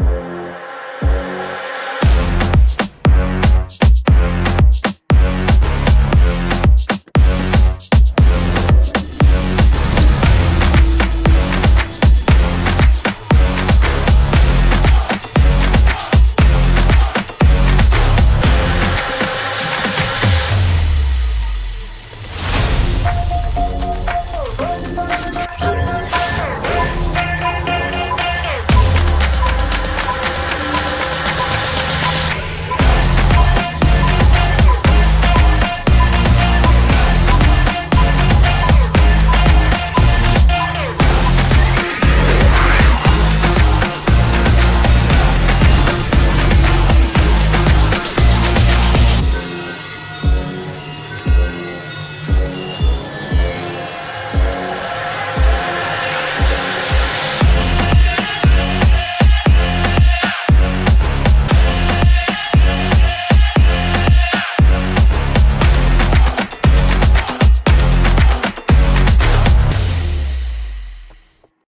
much.